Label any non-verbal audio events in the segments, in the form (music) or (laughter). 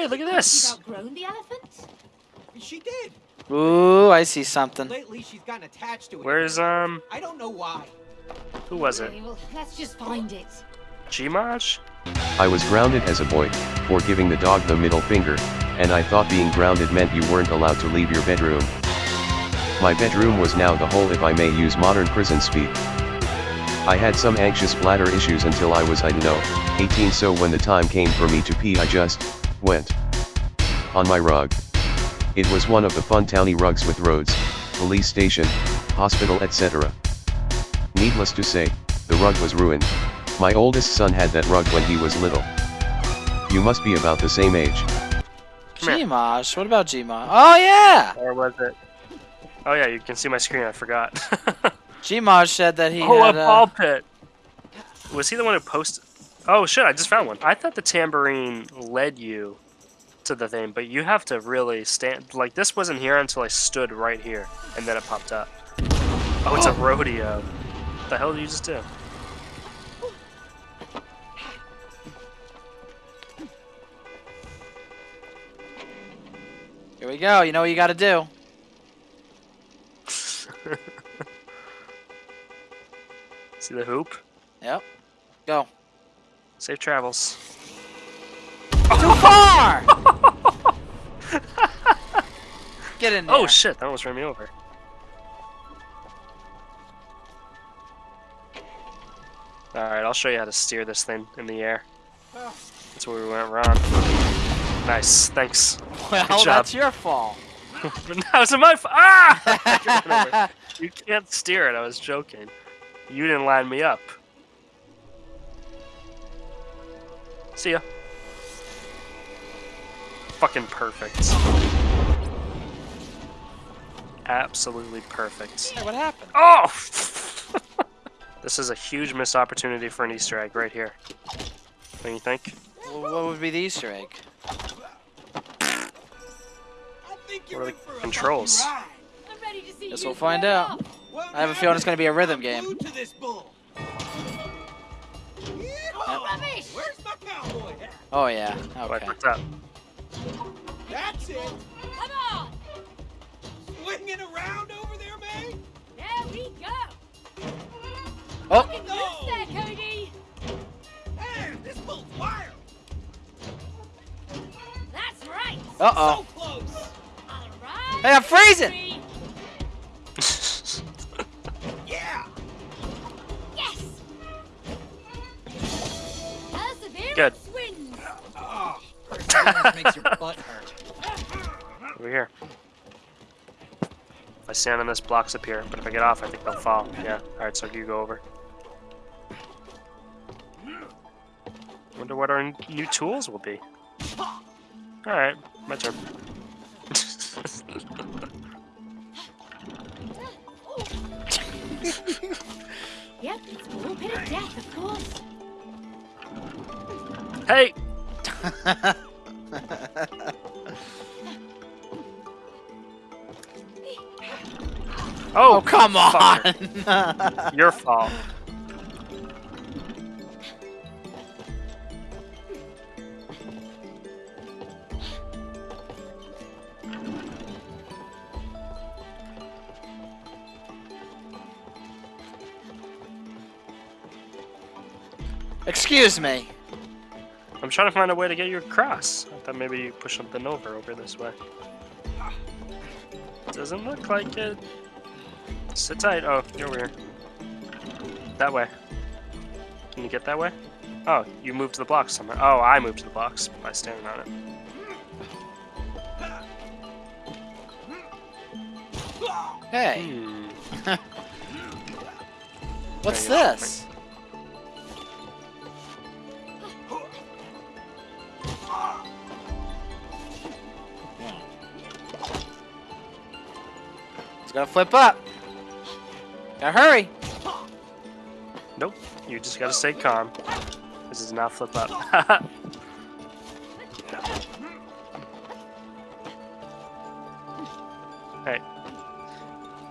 Hey, look at She's this. outgrown the elephant? She did. Ooh, I see something. Lately, she's gotten attached to it. Where's um? I don't know why. Who was it? Okay, well, let's just find it. Gmaj? I was grounded as a boy, for giving the dog the middle finger, and I thought being grounded meant you weren't allowed to leave your bedroom. My bedroom was now the hole if I may use modern prison speak. I had some anxious bladder issues until I was I don't know, 18 so when the time came for me to pee I just, went. On my rug. It was one of the fun towny rugs with roads, police station, hospital etc. Needless to say, the rug was ruined. My oldest son had that rug when he was little. You must be about the same age. Come here. What about Gmaj? Oh yeah. Or was it? Oh yeah, you can see my screen. I forgot. (laughs) Gmaj said that he oh, had. a uh, ball pit. Was he the one who posted? Oh shit! I just found one. I thought the tambourine led you to the thing, but you have to really stand. Like this wasn't here until I stood right here, and then it popped up. Oh, it's a (gasps) rodeo. What the hell did you just do? Here we go. You know what you got to do. (laughs) See the hoop? Yep. Go. Safe travels. Too far. (laughs) Get in there. Oh shit! That almost ran me over. All right, I'll show you how to steer this thing in the air. That's where we went wrong. Nice, thanks. well, that's your fault. (laughs) But now it's my fault. Ah! (laughs) you can't steer it. I was joking. You didn't line me up. See ya. Fucking perfect. Absolutely perfect. Hey, what happened? Oh! (laughs) this is a huge missed opportunity for an Easter egg right here. What do you think? Well, what would be the Easter egg? I think What are the controls? I'm ready to see Guess we'll find out. I have a feeling it's gonna be a rhythm game. Glued to this bull. Oh, rubbish! Where's my cowboy hat? Oh yeah. What, Okay. what's up? That's it. Come on! Swinging around over there, May. There we go! Oh. Get loose there, Cody! Man, this bull's wild. That's right! Uh oh. So close. All right! Hey, I'm freezing! Makes your butt hurt. Over here. If I stand on this, blocks appear, but if I get off, I think they'll fall. Yeah. Alright, so you go over. Wonder what our new tools will be. Alright, my turn. (laughs) Yep, it's a little bit of death, of course. hey! (laughs) Oh, Oh come on! (laughs) Your fault. Excuse me. I'm trying to find a way to get you across. I thought maybe you push something over over this way. Doesn't look like it. Sit tight. Oh, you're over here. That way. Can you get that way? Oh, you moved to the blocks somewhere. Oh, I moved to the blocks by standing on it. Hey, Hmm. (laughs) what's There you go. this? It's gonna flip up. Gotta hurry. Nope. You just gotta stay calm. This is not flip up. (laughs) hey.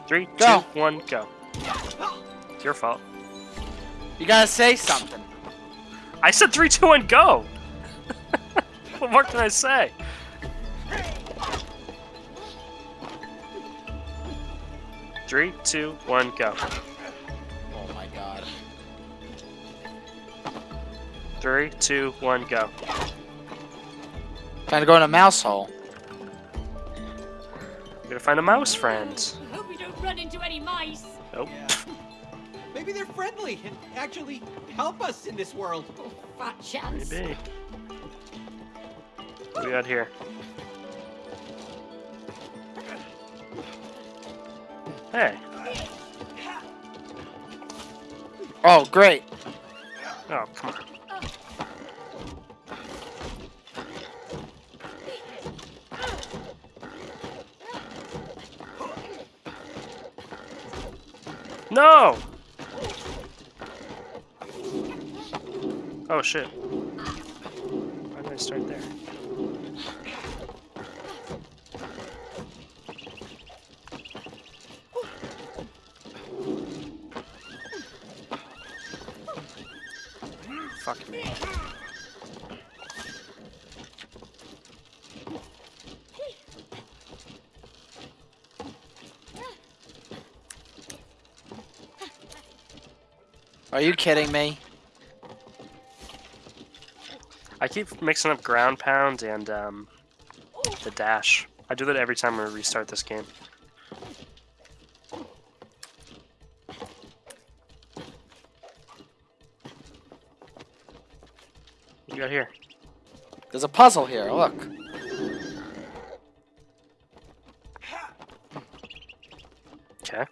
Three, two, Go. one, go. It's your fault. You gotta say something. I said three, two, one, go! (laughs) what more can I say? Three, two, one, go. Oh my god. Three, two, one, go. Trying to go in a mouse hole. We're gonna find a mouse friend. Hope we don't run into any mice. Nope. Yeah. (laughs) Maybe they're friendly and actually help us in this world. Oh, fat chance. Maybe. What do we got here? Hey. Oh, great. Oh, come on. No! Oh shit. Why did I start there? Fuck me. Are you kidding me? I keep mixing up ground pound and um, the dash. I do that every time I restart this game. You got here? There's a puzzle here. Look. Okay.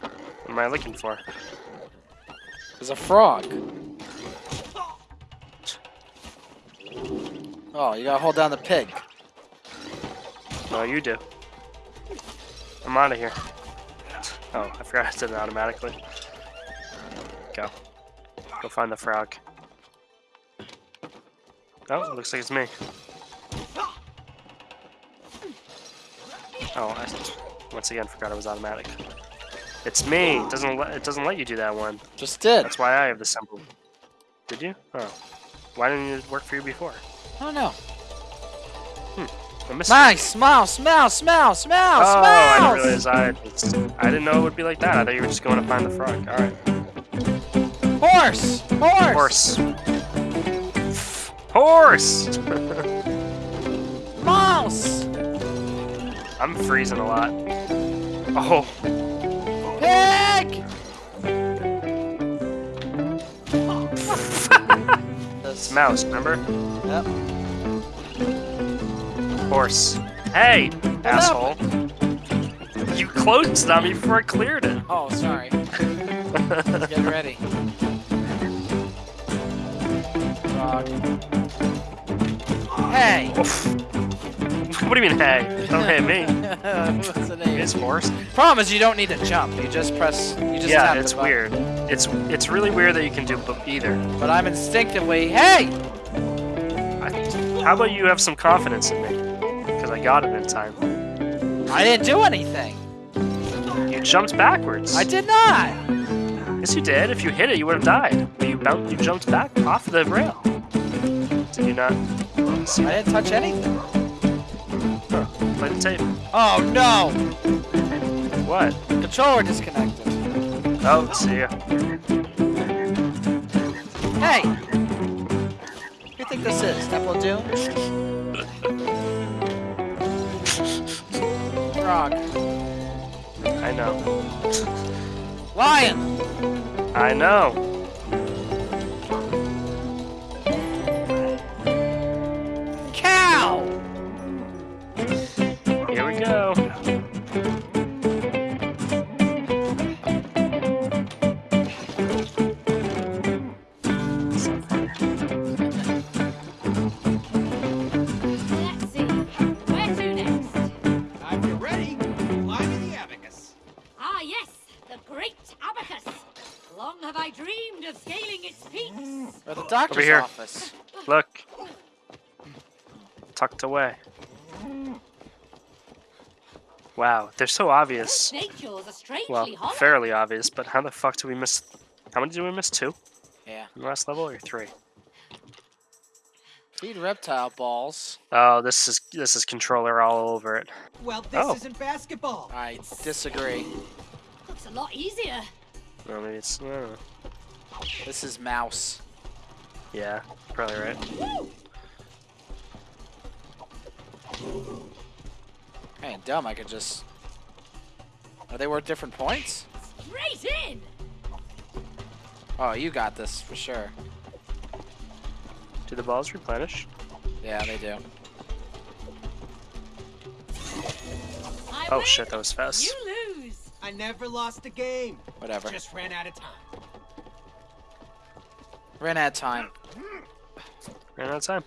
What am I looking for? There's a frog. Oh, you gotta hold down the pig. No, you do. I'm out of here. Oh, I forgot I did it automatically. Go. Go find the frog. Oh, looks like it's me. Oh, I once again forgot it was automatic. It's me. It doesn't let it doesn't let you do that one. Just did. That's why I have the symbol. Did you? Oh. Why didn't it work for you before? I don't know. Hmm. Missed Nice! Mouse! Mouse! Mouse! Mouse! Oh, mouse! I didn't realize I. I didn't know it would be like that. I thought you were just going to find the frog. All right. Horse! Horse! Horse. Horse. (laughs) Mouse! I'm freezing a lot. Oh, Pig! it's mouse. Remember? Yep. Horse. Hey, asshole. You closed on me before I cleared it. Oh, sorry. (laughs) Get ready. Frog. Hey! What do you mean, hey? Don't hit me. (laughs) What's the name? It's horse. Problem is, you don't need to jump. You just press. You just Yeah, tap it's weird. It's it's really weird that you can do either. But I'm instinctively, hey! I, how about you have some confidence in me? Because I got it in time. I didn't do anything. You jumped backwards. I did not. Yes, you did. If you hit it, you would have died. But you bounced, you jumped back off the rail. Did you not? See I didn't touch anything. Huh. Play the tape. Oh no! What? Controller disconnected. Oh, see ya. Hey! What do you think this is? Temple of Doom? (laughs) Frog. I know. Lion! I know. Peaks. Or doctor's here. office. Look. Tucked away. Wow, they're so obvious. Snake jaws are strangely Well, fairly obvious, but how the fuck do we miss... How many did we miss? Two? Yeah. In the last level, or three? Feed reptile balls. Oh, this is this is controller all over it. Well, this Oh. isn't basketball. I disagree. Looks a lot easier. Well, maybe it's. I don't know. This is mouse. Yeah, probably right. Man, dumb. I could just. Are they worth different points? Straight in. Oh, you got this for sure. Do the balls replenish? Yeah, they do. I Oh win, shit, that was fast. You lose. I never lost a game. Whatever. Just ran out of time. Ran out of time. Ran out of time.